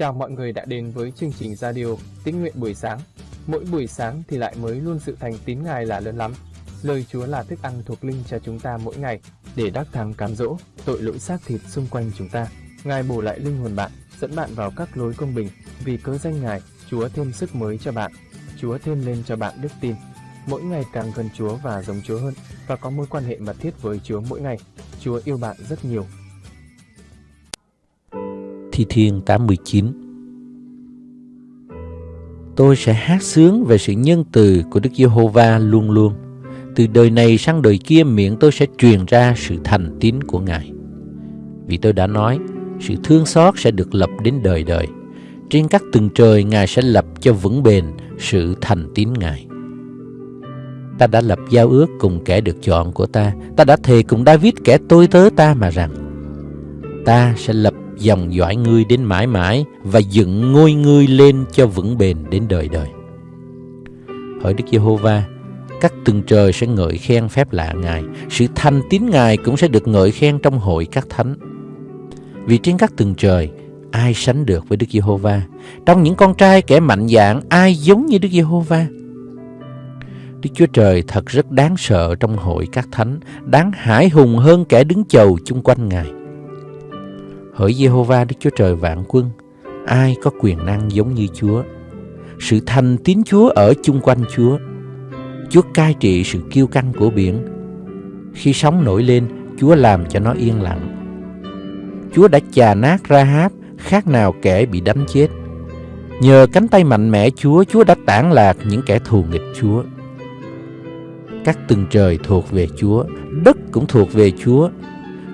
Chào mọi người đã đến với chương trình radio Tín nguyện buổi sáng. Mỗi buổi sáng thì lại mới luôn sự thành tín Ngài là lớn lắm. Lời Chúa là thức ăn thuộc linh cho chúng ta mỗi ngày để đắc thắng cám dỗ tội lỗi xác thịt xung quanh chúng ta. Ngài bổ lại linh hồn bạn, dẫn bạn vào các lối công bình. Vì cớ danh Ngài, Chúa thêm sức mới cho bạn. Chúa thêm lên cho bạn đức tin. Mỗi ngày càng gần Chúa và giống Chúa hơn và có mối quan hệ mật thiết với Chúa mỗi ngày. Chúa yêu bạn rất nhiều Thi Thiên 89 Tôi sẽ hát sướng về sự nhân từ của Đức Giê-hô-va luôn luôn. Từ đời này sang đời kia miệng tôi sẽ truyền ra sự thành tín của Ngài. Vì tôi đã nói, sự thương xót sẽ được lập đến đời đời. Trên các tầng trời Ngài sẽ lập cho vững bền sự thành tín Ngài. Ta đã lập giao ước cùng kẻ được chọn của ta. Ta đã thề cùng David kẻ tôi tớ ta mà rằng ta sẽ lập dòng dõi ngươi đến mãi mãi và dựng ngôi ngươi lên cho vững bền đến đời đời. Hỡi Đức Giê-hô-va, các tầng trời sẽ ngợi khen phép lạ Ngài, sự thanh tín Ngài cũng sẽ được ngợi khen trong hội các thánh. Vì trên các tầng trời, ai sánh được với Đức Giê-hô-va? Trong những con trai kẻ mạnh dạn, ai giống như Đức Giê-hô-va? Đức Chúa Trời thật rất đáng sợ trong hội các thánh, đáng hải hùng hơn kẻ đứng chầu chung quanh Ngài. Hỡi Jehovah, Đức Chúa Trời vạn quân, ai có quyền năng giống như Chúa? Sự thành tín Chúa ở chung quanh Chúa. Chúa cai trị sự kiêu căng của biển. Khi sóng nổi lên, Chúa làm cho nó yên lặng. Chúa đã chà nát ra háp, khác nào kẻ bị đánh chết. Nhờ cánh tay mạnh mẽ Chúa, Chúa đã tản lạc những kẻ thù nghịch Chúa. Các tầng trời thuộc về Chúa, đất cũng thuộc về Chúa,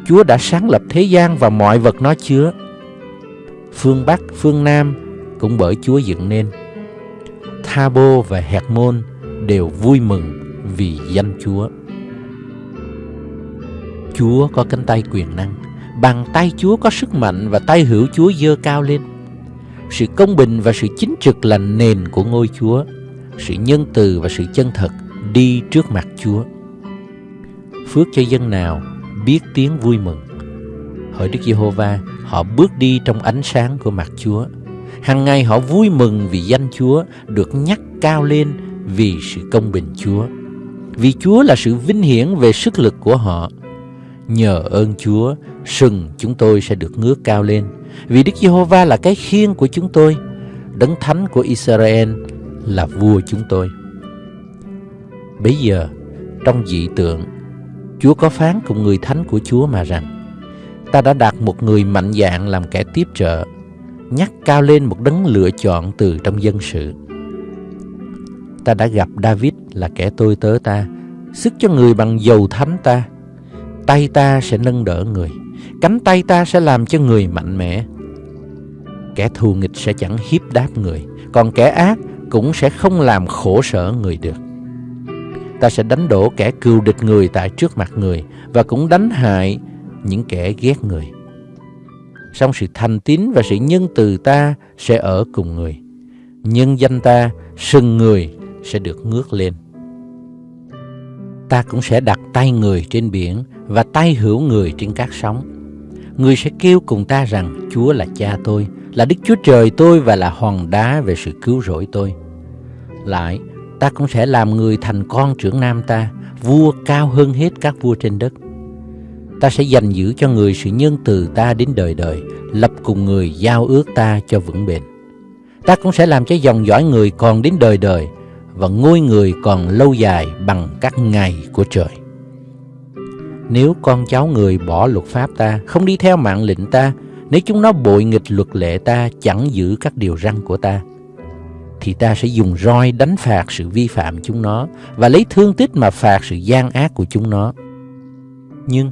Chúa đã sáng lập thế gian và mọi vật nó chứa. Phương Bắc, phương Nam cũng bởi Chúa dựng nên. Thabo và Hẹt Môn đều vui mừng vì danh Chúa. Chúa có cánh tay quyền năng, bàn tay Chúa có sức mạnh và tay hữu Chúa dơ cao lên. Sự công bình và sự chính trực là nền của ngôi Chúa. Sự nhân từ và sự chân thật đi trước mặt Chúa. Phước cho dân nào biết tiếng vui mừng. Hỡi Đức Giê-hô-va, họ bước đi trong ánh sáng của mặt Chúa. Hằng ngày họ vui mừng vì danh Chúa được nhắc cao lên vì sự công bình Chúa. Vì Chúa là sự vinh hiển về sức lực của họ. Nhờ ơn Chúa, sừng chúng tôi sẽ được ngước cao lên. Vì Đức Giê-hô-va là cái khiên của chúng tôi, đấng thánh của Israel là vua chúng tôi. Bây giờ, trong dị tượng, Chúa có phán cùng người thánh của Chúa mà rằng, Ta đã đặt một người mạnh dạn làm kẻ tiếp trợ, Nhắc cao lên một đấng lựa chọn từ trong dân sự. Ta đã gặp David là kẻ tôi tớ ta, Sức cho người bằng dầu thánh ta. Tay ta sẽ nâng đỡ người, Cánh tay ta sẽ làm cho người mạnh mẽ. Kẻ thù nghịch sẽ chẳng hiếp đáp người, Còn kẻ ác cũng sẽ không làm khổ sở người được ta sẽ đánh đổ kẻ cừu địch người tại trước mặt người và cũng đánh hại những kẻ ghét người. Song sự thành tín và sự nhân từ ta sẽ ở cùng người. Nhân danh ta, sừng người sẽ được ngước lên. Ta cũng sẽ đặt tay người trên biển và tay hữu người trên các sóng. Người sẽ kêu cùng ta rằng Chúa là cha tôi, là Đức Chúa Trời tôi và là hòn đá về sự cứu rỗi tôi. Lại, ta cũng sẽ làm người thành con trưởng nam ta, vua cao hơn hết các vua trên đất. Ta sẽ dành giữ cho người sự nhân từ ta đến đời đời, lập cùng người giao ước ta cho vững bền. Ta cũng sẽ làm cho dòng dõi người còn đến đời đời, và ngôi người còn lâu dài bằng các ngày của trời. Nếu con cháu người bỏ luật pháp ta, không đi theo mạng lệnh ta, nếu chúng nó bội nghịch luật lệ ta, chẳng giữ các điều răn của ta, thì ta sẽ dùng roi đánh phạt sự vi phạm chúng nó và lấy thương tích mà phạt sự gian ác của chúng nó. Nhưng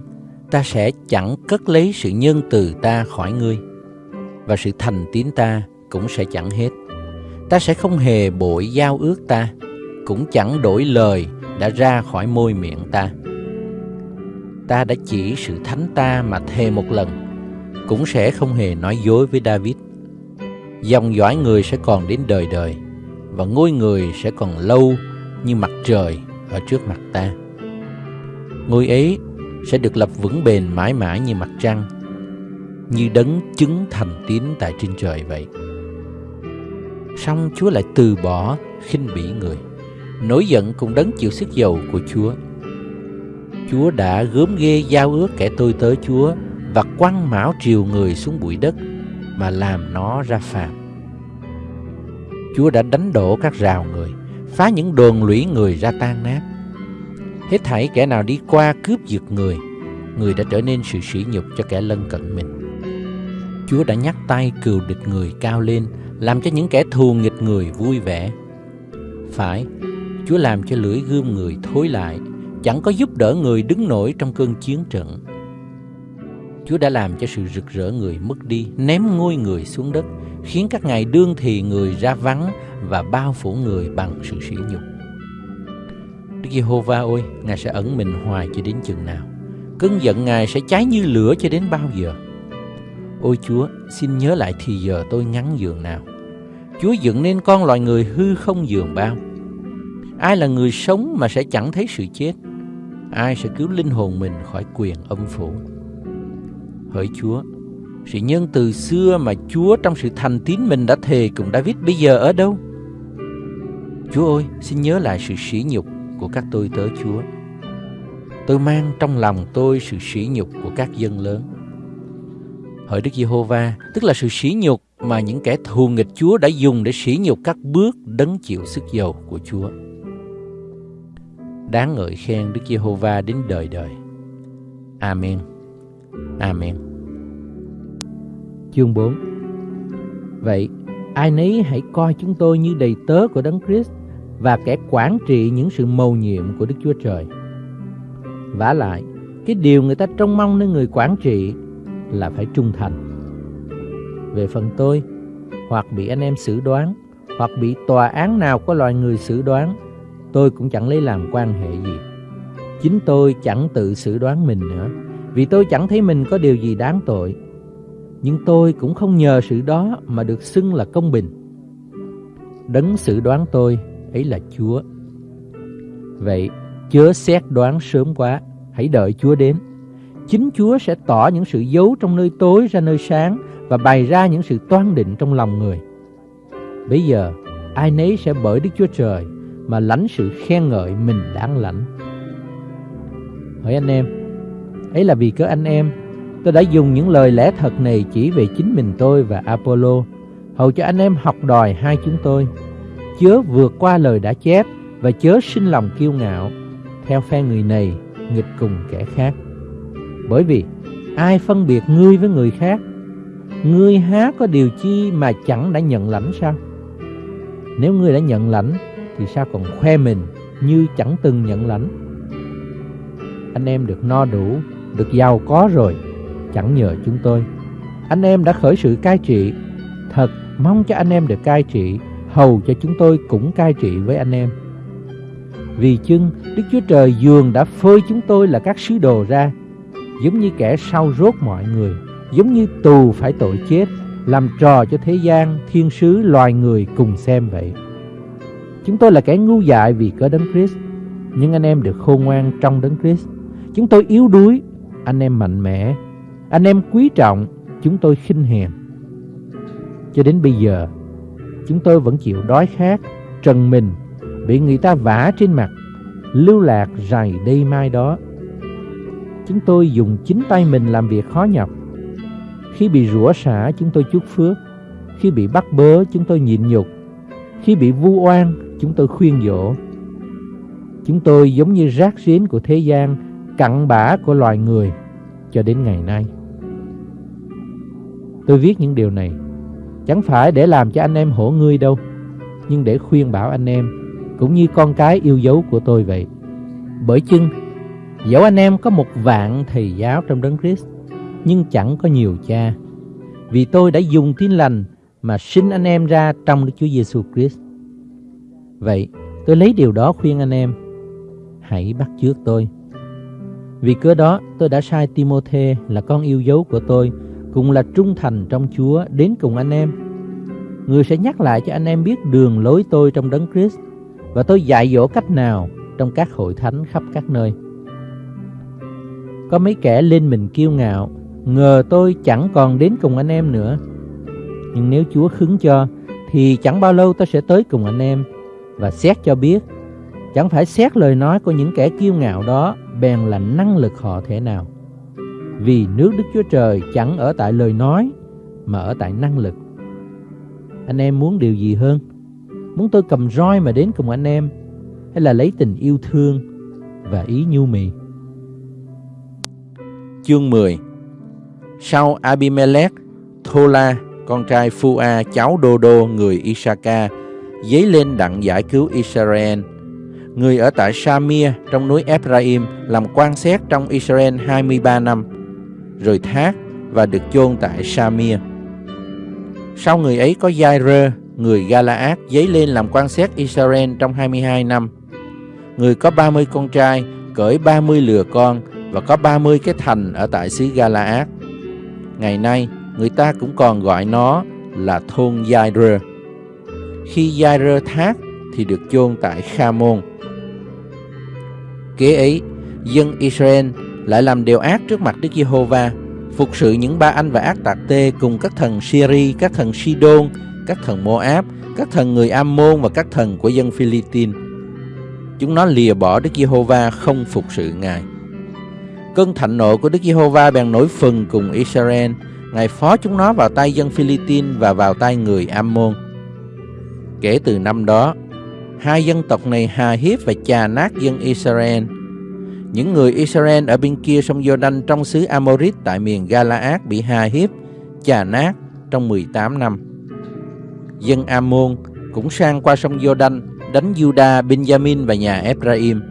ta sẽ chẳng cất lấy sự nhân từ ta khỏi ngươi và sự thành tín ta cũng sẽ chẳng hết. Ta sẽ không hề bội giao ước ta, cũng chẳng đổi lời đã ra khỏi môi miệng ta. Ta đã chỉ sự thánh ta mà thề một lần, cũng sẽ không hề nói dối với David dòng dõi người sẽ còn đến đời đời và ngôi người sẽ còn lâu như mặt trời ở trước mặt ta. Ngôi ấy sẽ được lập vững bền mãi mãi như mặt trăng, như đấng chứng thành tín tại trên trời vậy. song Chúa lại từ bỏ khinh bỉ người. Nổi giận cùng đấng chịu sức dầu của Chúa. Chúa đã gớm ghê giao ước kẻ tôi tới Chúa và quăng mão triều người xuống bụi đất mà làm nó ra phàm. Chúa đã đánh đổ các rào người, phá những đồn lũy người ra tan nát. Hết thảy kẻ nào đi qua cướp giật người, người đã trở nên sự sỉ nhục cho kẻ lân cận mình. Chúa đã nhắc tay cừu địch người cao lên, làm cho những kẻ thù nghịch người vui vẻ. Phải, Chúa làm cho lưỡi gươm người thối lại, chẳng có giúp đỡ người đứng nổi trong cơn chiến trận. Chúa đã làm cho sự rực rỡ người mất đi, ném ngôi người xuống đất, khiến các ngày đương thì người ra vắng và bao phủ người bằng sự sỉ nhục. Đức Giê-hô-va ơi, Ngài sẽ ẩn mình hoài cho đến chừng nào? Cơn giận Ngài sẽ cháy như lửa cho đến bao giờ? Ôi Chúa, xin nhớ lại thì giờ tôi ngắn giường nào. Chúa dựng nên con loài người hư không giường bao. Ai là người sống mà sẽ chẳng thấy sự chết? Ai sẽ cứu linh hồn mình khỏi quyền âm phủ? Hỡi Chúa, sự nhân từ xưa mà Chúa trong sự thành tín mình đã thề cùng David bây giờ ở đâu? Chúa ơi, xin nhớ lại sự sỉ nhục của các tôi tớ Chúa. Tôi mang trong lòng tôi sự sỉ nhục của các dân lớn. Hỡi Đức Giê-hô-va, tức là sự sỉ nhục mà những kẻ thù nghịch Chúa đã dùng để sỉ nhục các bước đấng chịu sức dầu của Chúa. Đáng ngợi khen Đức Giê-hô-va đến đời đời. Amen. Amen. Chương 4 Vậy, ai nấy hãy coi chúng tôi như đầy tớ của Đấng Christ và kẻ quản trị những sự mầu nhiệm của Đức Chúa Trời. vả lại, cái điều người ta trông mong nơi người quản trị là phải trung thành. Về phần tôi, hoặc bị anh em xử đoán, hoặc bị tòa án nào có loài người xử đoán, tôi cũng chẳng lấy làm quan hệ gì. Chính tôi chẳng tự xử đoán mình nữa, vì tôi chẳng thấy mình có điều gì đáng tội. Nhưng tôi cũng không nhờ sự đó mà được xưng là công bình. Đấng sự đoán tôi ấy là Chúa. Vậy, chớ xét đoán sớm quá, hãy đợi Chúa đến. Chính Chúa sẽ tỏ những sự giấu trong nơi tối ra nơi sáng và bày ra những sự toan định trong lòng người. Bây giờ, ai nấy sẽ bởi Đức Chúa Trời mà lãnh sự khen ngợi mình đáng lãnh. Hỏi anh em, ấy là vì cớ anh em, tôi đã dùng những lời lẽ thật này chỉ về chính mình tôi và Apollo, hầu cho anh em học đòi hai chúng tôi chớ vượt qua lời đã chép và chớ sinh lòng kiêu ngạo theo phe người này nghịch cùng kẻ khác. Bởi vì ai phân biệt ngươi với người khác, ngươi há có điều chi mà chẳng đã nhận lãnh sao? Nếu ngươi đã nhận lãnh thì sao còn khoe mình như chẳng từng nhận lãnh? Anh em được no đủ, được giàu có rồi, chẳng nhờ chúng tôi. Anh em đã khởi sự cai trị, thật mong cho anh em được cai trị hầu cho chúng tôi cũng cai trị với anh em. Vì chưng Đức Chúa Trời dường đã phơi chúng tôi là các sứ đồ ra, giống như kẻ sau rốt mọi người, giống như tù phải tội chết, làm trò cho thế gian, thiên sứ, loài người cùng xem vậy. Chúng tôi là kẻ ngu dại vì có đấng Christ, nhưng anh em được khôn ngoan trong đấng Christ. Chúng tôi yếu đuối, anh em mạnh mẽ. Anh em quý trọng, chúng tôi khinh hèn. Cho đến bây giờ, chúng tôi vẫn chịu đói khát, trần mình, bị người ta vả trên mặt, lưu lạc rày đây mai đó. Chúng tôi dùng chính tay mình làm việc khó nhọc. Khi bị rủa xả, chúng tôi chúc phước. Khi bị bắt bớ, chúng tôi nhịn nhục. Khi bị vu oan, chúng tôi khuyên dỗ. Chúng tôi giống như rác rến của thế gian, cặn bã của loài người cho đến ngày nay. Tôi viết những điều này, Chẳng phải để làm cho anh em hổ ngươi đâu, Nhưng để khuyên bảo anh em, Cũng như con cái yêu dấu của tôi vậy. Bởi chưng Dẫu anh em có một vạn thầy giáo trong đấng Christ, Nhưng chẳng có nhiều cha. Vì tôi đã dùng tin lành Mà sinh anh em ra trong Đức Chúa Giêsu Christ. Vậy, tôi lấy điều đó khuyên anh em, Hãy bắt chước tôi. Vì cớ đó tôi đã sai Timôthê là con yêu dấu của tôi cùng là trung thành trong Chúa đến cùng anh em. Người sẽ nhắc lại cho anh em biết đường lối tôi trong đấng Christ và tôi dạy dỗ cách nào trong các hội thánh khắp các nơi. Có mấy kẻ lên mình kiêu ngạo, ngờ tôi chẳng còn đến cùng anh em nữa. Nhưng nếu Chúa khứng cho, thì chẳng bao lâu tôi sẽ tới cùng anh em và xét cho biết chẳng phải xét lời nói của những kẻ kiêu ngạo đó bèn là năng lực họ thế nào. Vì nước Đức Chúa Trời chẳng ở tại lời nói mà ở tại năng lực. Anh em muốn điều gì hơn? Muốn tôi cầm roi mà đến cùng anh em hay là lấy tình yêu thương và ý nhu mì? Chương 10 Sau Abimelech, Thola, con trai Phua, cháu Đô Đô, người Isaka, dấy lên đặng giải cứu Israel. Người ở tại Shamir trong núi Ephraim làm quan xét trong Israel 23 năm, rồi thác và được chôn tại Shamir. Sau người ấy có Jairơ, người Galaad, dấy lên làm quan xét Israel trong 22 năm. Người có 30 con trai, cởi 30 lừa con và có 30 cái thành ở tại xứ Galaad. Ngày nay, người ta cũng còn gọi nó là thôn Jairơ. Khi Jairơ thác thì được chôn tại Khamon. Kế ấy, dân Israel lại làm điều ác trước mặt Đức Giê-hô-va, phục sự những ba anh và ác tạc tê cùng các thần Syri, các thần Sidon, các thần Moab, các thần người Ammon và các thần của dân Philippines. Chúng nó lìa bỏ Đức Giê-hô-va không phục sự Ngài. Cơn thạnh nộ của Đức Giê-hô-va bèn nổi phừng cùng Israel, Ngài phó chúng nó vào tay dân Philippines và vào tay người Ammon. Kể từ năm đó, hai dân tộc này hà hiếp và chà nát dân Israel. Những người Israel ở bên kia sông Jordan trong xứ Amorit tại miền Galaad bị hà hiếp, chà nát trong 18 năm. Dân Amon cũng sang qua sông Jordan đánh Judah, Benjamin và nhà Ephraim.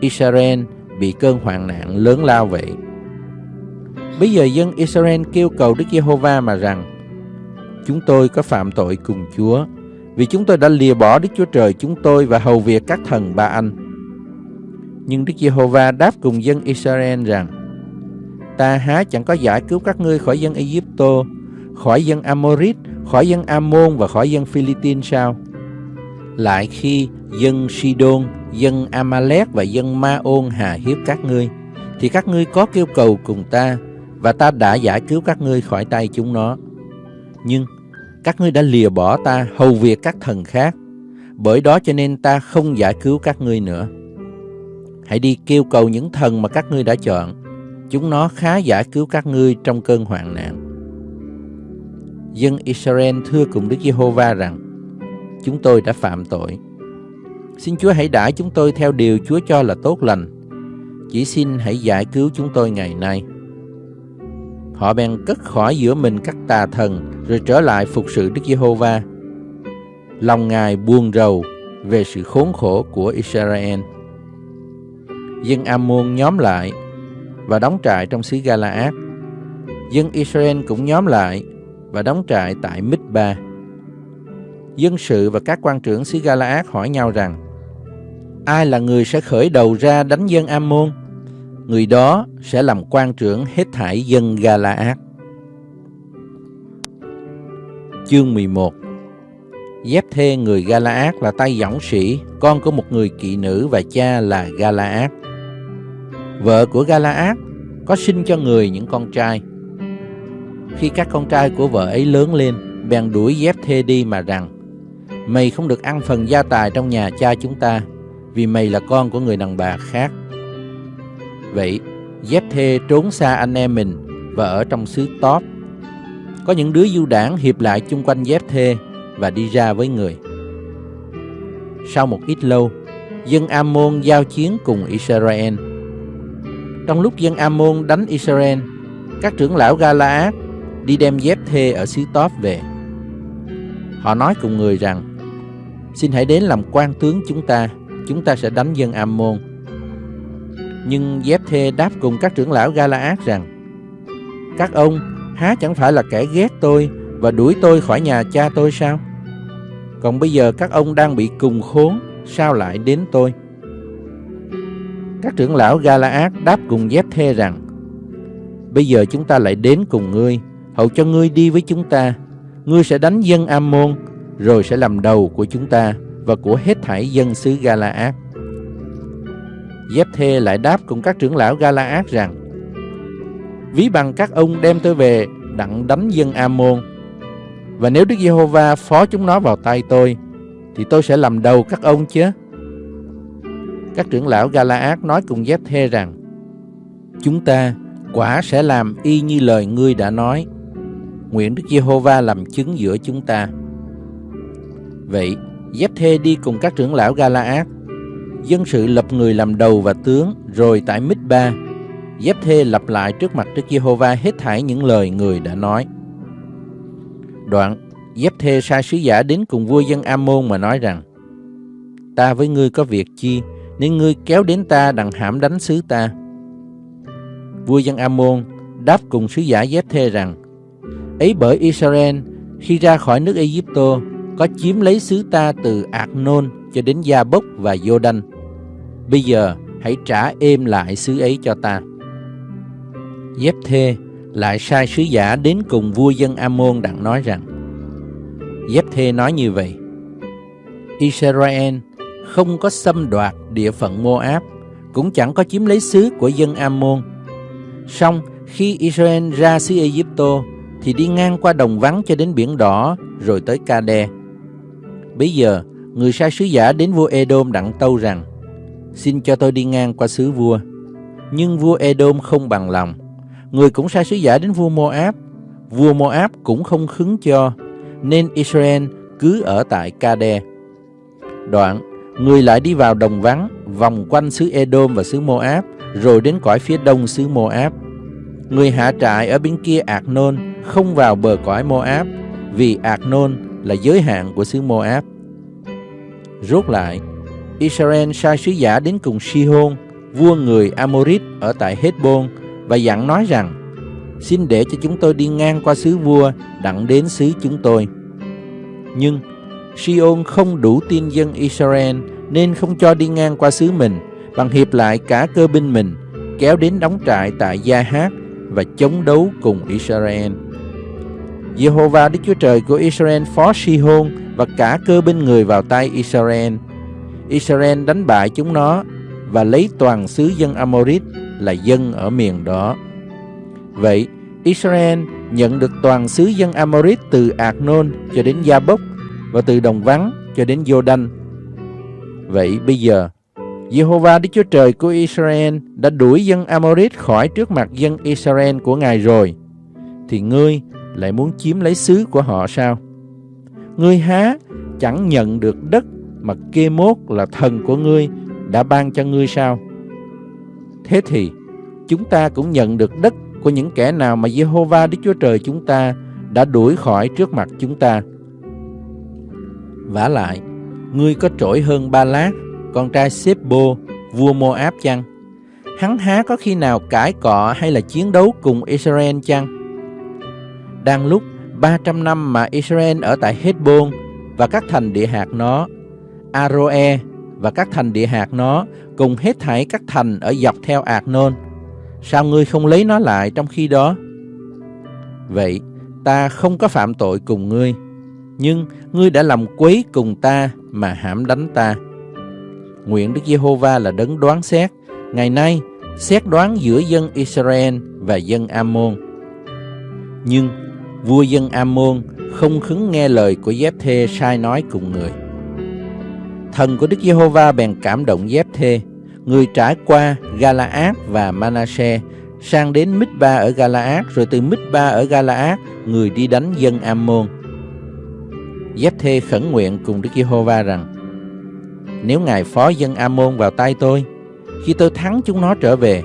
Israel bị cơn hoạn nạn lớn lao vậy. Bây giờ dân Israel kêu cầu Đức Giê-hô-va mà rằng Chúng tôi có phạm tội cùng Chúa vì chúng tôi đã lìa bỏ Đức Chúa Trời chúng tôi Và hầu việc các thần ba anh Nhưng Đức Giê-hô-va đáp cùng dân Israel rằng Ta há chẳng có giải cứu các ngươi khỏi dân Ai-cập, khỏi dân Amorit, khỏi dân Amôn và khỏi dân Philippines sao? Lại khi dân Sidon, dân Amalek và dân Ma-ôn hà hiếp các ngươi, thì các ngươi có kêu cầu cùng ta, và ta đã giải cứu các ngươi khỏi tay chúng nó. Nhưng các ngươi đã lìa bỏ ta hầu việc các thần khác, bởi đó cho nên ta không giải cứu các ngươi nữa. Hãy đi kêu cầu những thần mà các ngươi đã chọn, chúng nó khá giải cứu các ngươi trong cơn hoạn nạn. Dân Israel thưa cùng Đức Giê-hô-va rằng, chúng tôi đã phạm tội. Xin Chúa hãy đãi chúng tôi theo điều Chúa cho là tốt lành. Chỉ xin hãy giải cứu chúng tôi ngày nay. Họ bèn cất khỏi giữa mình các tà thần, rồi trở lại phục sự Đức Giê-hô-va. Lòng Ngài buồn rầu về sự khốn khổ của Israel. Dân Ammon nhóm lại và đóng trại trong xứ Galaad. Dân Israel cũng nhóm lại và đóng trại tại Mít-ba. Dân sự và các quan trưởng xứ Galaad hỏi nhau rằng, Ai là người sẽ khởi đầu ra đánh dân Ammon? Người đó sẽ làm quan trưởng hết thảy dân Galaad. Chương 11 Dép thê người Galaad là tay dõng sĩ, con của một người kỵ nữ và cha là Galaad. Vợ của Galaad có sinh cho người những con trai. Khi các con trai của vợ ấy lớn lên, bèn đuổi dép thê đi mà rằng Mày không được ăn phần gia tài trong nhà cha chúng ta, vì mày là con của người đàn bà khác. Vậy, dép thê trốn xa anh em mình và ở trong xứ Tóp. Có những đứa du đảng hiệp lại chung quanh dép thê và đi ra với người. Sau một ít lâu, dân Ammon giao chiến cùng Israel. Trong lúc dân Ammon đánh Israel, các trưởng lão Galaad đi đem dép thê ở xứ Tóp về. Họ nói cùng người rằng, xin hãy đến làm quan tướng chúng ta, chúng ta sẽ đánh dân Ammon. Nhưng dép thê đáp cùng các trưởng lão Galaad rằng, các ông há chẳng phải là kẻ ghét tôi và đuổi tôi khỏi nhà cha tôi sao? Còn bây giờ các ông đang bị cùng khốn, sao lại đến tôi? Các trưởng lão Galaad đáp cùng dép thê rằng, Bây giờ chúng ta lại đến cùng ngươi, hầu cho ngươi đi với chúng ta. Ngươi sẽ đánh dân Ammon, rồi sẽ làm đầu của chúng ta và của hết thảy dân xứ Galaad. Dép thê lại đáp cùng các trưởng lão Galaad rằng, Ví bằng các ông đem tôi về đặng đánh dân Ammon. Và nếu Đức Giê-hô-va phó chúng nó vào tay tôi, thì tôi sẽ làm đầu các ông chứ. Các trưởng lão Galaad nói cùng Giếp-thê rằng, Chúng ta quả sẽ làm y như lời ngươi đã nói. Nguyện Đức Giê-hô-va làm chứng giữa chúng ta. Vậy, Giếp-thê đi cùng các trưởng lão Galaad. Dân sự lập người làm đầu và tướng, rồi tại Mít-ba, Dép thê lặp lại trước mặt Đức Giê-hô-va hết thảy những lời người đã nói. Đoạn, Dép thê sai sứ giả đến cùng vua dân Amôn mà nói rằng, Ta với ngươi có việc chi, nên ngươi kéo đến ta đặng hãm đánh xứ ta. Vua dân Amôn đáp cùng sứ giả Dép thê rằng, ấy bởi Israel khi ra khỏi nước Ai-cập có chiếm lấy xứ ta từ Ạc-nôn cho đến Gia Bốc và Giô-đanh. Bây giờ hãy trả êm lại xứ ấy cho ta. Dép thê lại sai sứ giả đến cùng vua dân Amôn đặng nói rằng, Dép thê nói như vậy, Israel không có xâm đoạt địa phận Moab, cũng chẳng có chiếm lấy xứ của dân Amôn. Song khi Israel ra xứ Ai-cập thì đi ngang qua đồng vắng cho đến biển đỏ rồi tới Kade. Bây giờ, người sai sứ giả đến vua Edom đặng tâu rằng, xin cho tôi đi ngang qua xứ vua. Nhưng vua Edom không bằng lòng. Người cũng sai sứ giả đến vua Moab. Vua Moab cũng không khứng cho, nên Israel cứ ở tại Kade. Đoạn, người lại đi vào đồng vắng, vòng quanh xứ Edom và xứ Moab, rồi đến cõi phía đông xứ Moab. Người hạ trại ở bên kia Ạc Nôn không vào bờ cõi Moab, vì Ạc Nôn là giới hạn của xứ Moab. Rốt lại, Israel sai sứ giả đến cùng Sihon, vua người Amorit ở tại Hezbon và dặn nói rằng: Xin để cho chúng tôi đi ngang qua xứ vua đặng đến xứ chúng tôi. Nhưng Siôn không đủ tin dân Israel nên không cho đi ngang qua xứ mình bằng hiệp lại cả cơ binh mình kéo đến đóng trại tại Gia Hát và chống đấu cùng Israel. Jehovah Đức Chúa Trời của Israel phó Sihon và cả cơ binh người vào tay Israel. Israel đánh bại chúng nó và lấy toàn xứ dân Amorit là dân ở miền đó. Vậy, Israel nhận được toàn xứ dân Amorit từ Arnon cho đến Gia Bốc và từ Đồng Vắng cho đến Giô-đanh. Vậy bây giờ, Jehovah Đức Chúa Trời của Israel đã đuổi dân Amorit khỏi trước mặt dân Israel của Ngài rồi, thì ngươi lại muốn chiếm lấy xứ của họ sao? Ngươi há chẳng nhận được đất mà kê mốt là thần của ngươi đã ban cho ngươi sao? Thế thì chúng ta cũng nhận được đất của những kẻ nào mà Jehovah Đức Chúa Trời chúng ta đã đuổi khỏi trước mặt chúng ta. vả lại, ngươi có trỗi hơn Ba Lát, con trai Sếp-bô, vua Moab chăng? Hắn há có khi nào cãi cọ hay là chiến đấu cùng Israel chăng? Đang lúc 300 năm mà Israel ở tại Hezbon và các thành địa hạt nó, Aroe và các thành địa hạt nó cùng hết thảy các thành ở dọc theo Ạc Nôn. Sao ngươi không lấy nó lại trong khi đó? Vậy, ta không có phạm tội cùng ngươi, nhưng ngươi đã làm quấy cùng ta mà hãm đánh ta. Nguyện Đức Giê-hô-va là đấng đoán xét, ngày nay xét đoán giữa dân Israel và dân Ammon. Nhưng vua dân Ammon không khứng nghe lời của Giép-thê sai nói cùng người. Thần của Đức Giê-hô-va bèn cảm động dép thê, người trải qua Galaad và Manashe, sang đến Mít-ba ở Galaad, rồi từ Mít-ba ở Galaad, người đi đánh dân Ammon. Dép thê khẩn nguyện cùng Đức Giê-hô-va rằng: Nếu ngài phó dân Ammon vào tay tôi, khi tôi thắng chúng nó trở về,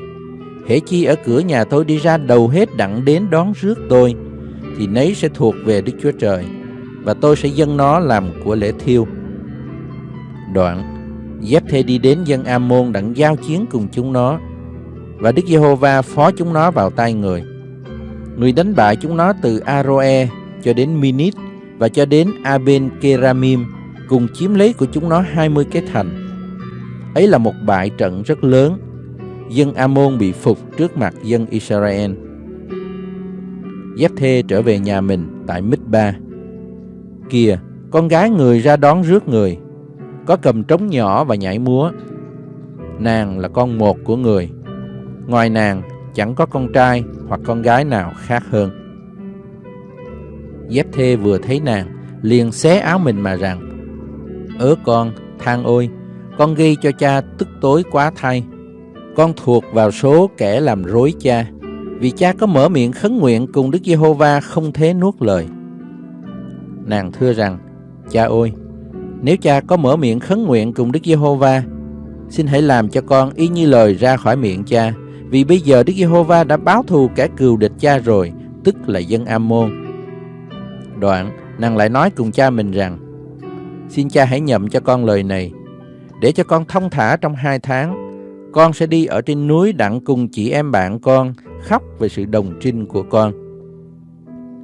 hễ chi ở cửa nhà tôi đi ra đầu hết đặng đến đón rước tôi, thì nấy sẽ thuộc về Đức Chúa Trời, và tôi sẽ dâng nó làm của lễ thiêu. Đoạn, Giếp thê đi đến dân Ammon đặng giao chiến cùng chúng nó, và Đức Giê-hô-va phó chúng nó vào tay người. Người đánh bại chúng nó từ Aroe cho đến Minit và cho đến Aben Keramim, cùng chiếm lấy của chúng nó 20 cái thành. Ấy là một bại trận rất lớn. Dân Amôn bị phục trước mặt dân Israel. Giáp thê trở về nhà mình tại Mít-ba. Kìa, con gái người ra đón rước người, có cầm trống nhỏ và nhảy múa. Nàng là con một của người. Ngoài nàng, chẳng có con trai hoặc con gái nào khác hơn. Dép thê vừa thấy nàng, liền xé áo mình mà rằng, Ớ con, than ôi, con gây cho cha tức tối quá thay. Con thuộc vào số kẻ làm rối cha, vì cha có mở miệng khấn nguyện cùng Đức Giê-hô-va không thế nuốt lời. Nàng thưa rằng, cha ôi nếu cha có mở miệng khấn nguyện cùng Đức Giê-hô-va, xin hãy làm cho con y như lời ra khỏi miệng cha, vì bây giờ Đức Giê-hô-va đã báo thù kẻ cừu địch cha rồi, tức là dân Am-môn. Đoạn, nàng lại nói cùng cha mình rằng, xin cha hãy nhậm cho con lời này, để cho con thông thả trong hai tháng. Con sẽ đi ở trên núi đặng cùng chị em bạn con khóc về sự đồng trinh của con.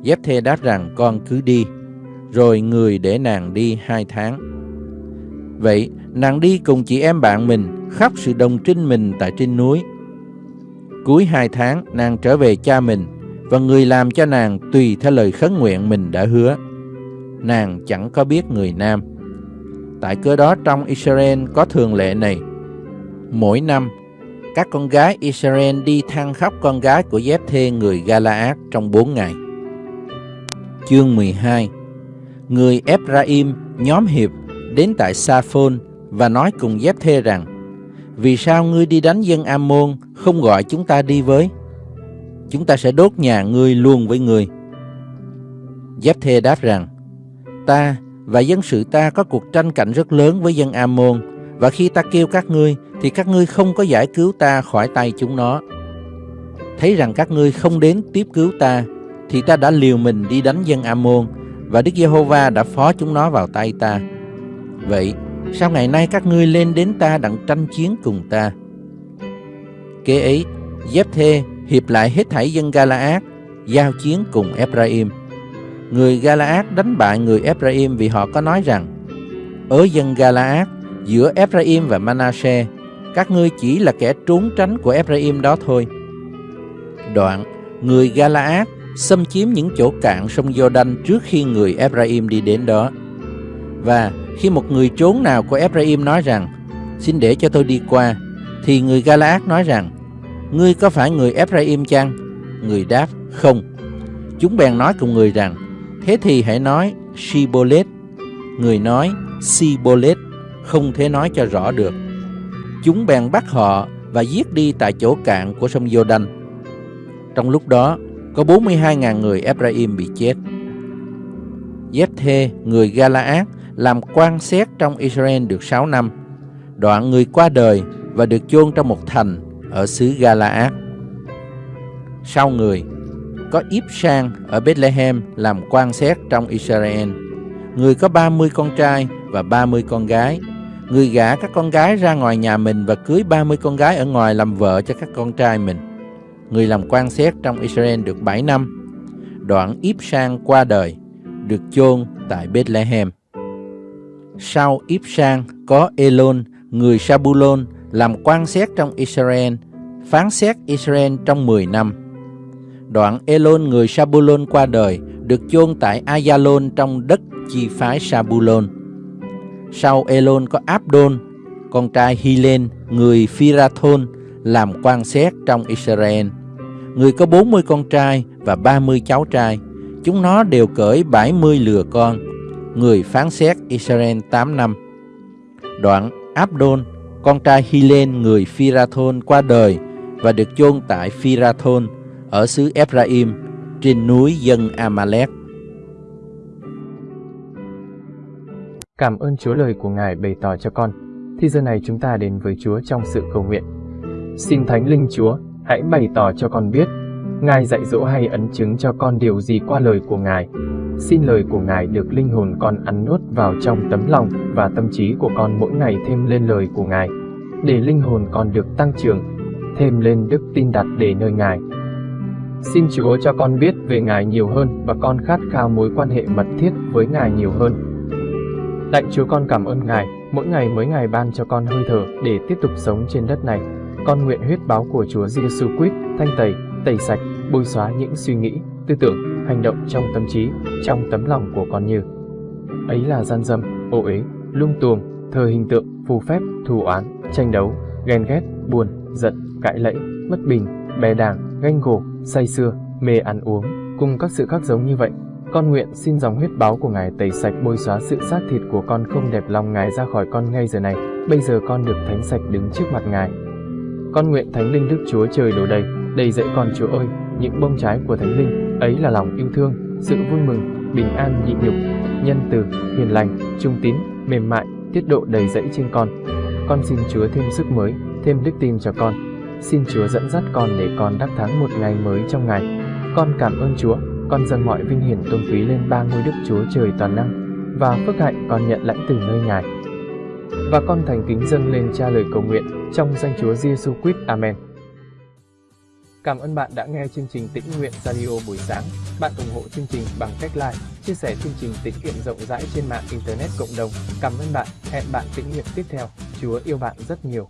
Giáp thê đáp rằng con cứ đi, rồi người để nàng đi hai tháng. Vậy, nàng đi cùng chị em bạn mình khóc sự đồng trinh mình tại trên núi. Cuối hai tháng, nàng trở về cha mình, và người làm cho nàng tùy theo lời khấn nguyện mình đã hứa. Nàng chẳng có biết người nam. Tại cơ đó trong Israel có thường lệ này. Mỗi năm, các con gái Israel đi thăng khóc con gái của dép Thê người Galaad trong bốn ngày. Chương 12 Người Ephraim, nhóm hiệp, đến tại Saphon và nói cùng dép Thê rằng, Vì sao ngươi đi đánh dân Ammon không gọi chúng ta đi với? Chúng ta sẽ đốt nhà ngươi luôn với ngươi. Dép Thê đáp rằng, Ta và dân sự ta có cuộc tranh cạnh rất lớn với dân Ammon, và khi ta kêu các ngươi thì các ngươi không có giải cứu ta khỏi tay chúng nó. Thấy rằng các ngươi không đến tiếp cứu ta thì ta đã liều mình đi đánh dân Ammon và Đức Giê-hô-va đã phó chúng nó vào tay ta. Vậy, sao ngày nay các ngươi lên đến ta đặng tranh chiến cùng ta? Kế ấy, Giếp-thê hiệp lại hết thảy dân Galaad, giao chiến cùng Ephraim. Người Galaad đánh bại người Ephraim vì họ có nói rằng, ở dân Galaad, giữa Ephraim và Manasseh, các ngươi chỉ là kẻ trốn tránh của Ephraim đó thôi. Đoạn, người Galaad xâm chiếm những chỗ cạn sông Jordan trước khi người Ephraim đi đến đó. Và khi một người trốn nào của Ephraim nói rằng, xin để cho tôi đi qua, thì người Galaad nói rằng, ngươi có phải người Ephraim chăng? Người đáp, không. Chúng bèn nói cùng người rằng, thế thì hãy nói Shibolet. Người nói Sibolet, không thể nói cho rõ được. Chúng bèn bắt họ và giết đi tại chỗ cạn của sông Jordan. Trong lúc đó, có 42.000 người Ephraim bị chết. Jethê, người Galaad, làm quan xét trong Israel được 6 năm. Đoạn người qua đời và được chôn trong một thành ở xứ Galaad. Sau người, có Íp Sang ở Bethlehem làm quan xét trong Israel. Người có 30 con trai và 30 con gái. Người gả các con gái ra ngoài nhà mình và cưới 30 con gái ở ngoài làm vợ cho các con trai mình. Người làm quan xét trong Israel được 7 năm. Đoạn Íp Sang qua đời, được chôn tại Bethlehem. Sau Íp Sang có Elon, người Sabulon, làm quan xét trong Israel, phán xét Israel trong 10 năm. Đoạn Elon người Sabulon qua đời, được chôn tại Ayalon trong đất chi phái Sabulon. Sau Elon có Abdon, con trai Hilen, người Phirathon, làm quan xét trong Israel. Người có 40 con trai và 30 cháu trai, chúng nó đều cởi 70 lừa con. Người phán xét Israel 8 năm. Đoạn Abdon con trai Hilen người Phirathon qua đời và được chôn tại Phirathon ở xứ Ephraim trên núi dân Amalek. Cảm ơn Chúa lời của Ngài bày tỏ cho con. Thì giờ này chúng ta đến với Chúa trong sự cầu nguyện. Xin Thánh Linh Chúa, hãy bày tỏ cho con biết, Ngài dạy dỗ hay ấn chứng cho con điều gì qua lời của Ngài. Xin lời của Ngài được linh hồn con ăn nuốt vào trong tấm lòng và tâm trí của con mỗi ngày thêm lên lời của Ngài, để linh hồn con được tăng trưởng, thêm lên đức tin đặt để nơi Ngài. Xin Chúa cho con biết về Ngài nhiều hơn và con khát khao mối quan hệ mật thiết với Ngài nhiều hơn. Lạy Chúa con cảm ơn Ngài, mỗi ngày mới Ngài ban cho con hơi thở để tiếp tục sống trên đất này. Con nguyện huyết báo của Chúa Giêsu Christ thanh tẩy, tẩy sạch, bôi xóa những suy nghĩ, tư tưởng, hành động trong tâm trí, trong tấm lòng của con như ấy là gian dâm, ô uế, lung tuồng, thờ hình tượng, phù phép, thù oán, tranh đấu, ghen ghét, buồn, giận, cãi lẫy, bất bình, bè đảng, ganh gổ, say xưa, mê ăn uống, cùng các sự khác giống như vậy. Con nguyện xin dòng huyết báo của Ngài tẩy sạch bôi xóa sự xác thịt của con không đẹp lòng Ngài ra khỏi con ngay giờ này. Bây giờ con được thánh sạch đứng trước mặt Ngài. Con nguyện Thánh Linh Đức Chúa Trời đổ đầy, đầy dẫy con Chúa ơi, những bông trái của Thánh Linh, ấy là lòng yêu thương, sự vui mừng, bình an nhịn nhục, nhân từ, hiền lành, trung tín, mềm mại, tiết độ đầy dẫy trên con. Con xin Chúa thêm sức mới, thêm đức tin cho con. Xin Chúa dẫn dắt con để con đắc thắng một ngày mới trong ngày. Con cảm ơn Chúa, con dâng mọi vinh hiển tôn quý lên ba ngôi Đức Chúa Trời toàn năng và phước hạnh con nhận lãnh từ nơi Ngài. Và con thành kính dâng lên cha lời cầu nguyện trong danh Chúa Giêsu Christ. Amen. Cảm ơn bạn đã nghe chương trình Tĩnh Nguyện Radio buổi sáng. Bạn ủng hộ chương trình bằng cách like, chia sẻ chương trình tĩnh nguyện rộng rãi trên mạng Internet cộng đồng. Cảm ơn bạn. Hẹn bạn tĩnh nguyện tiếp theo. Chúa yêu bạn rất nhiều.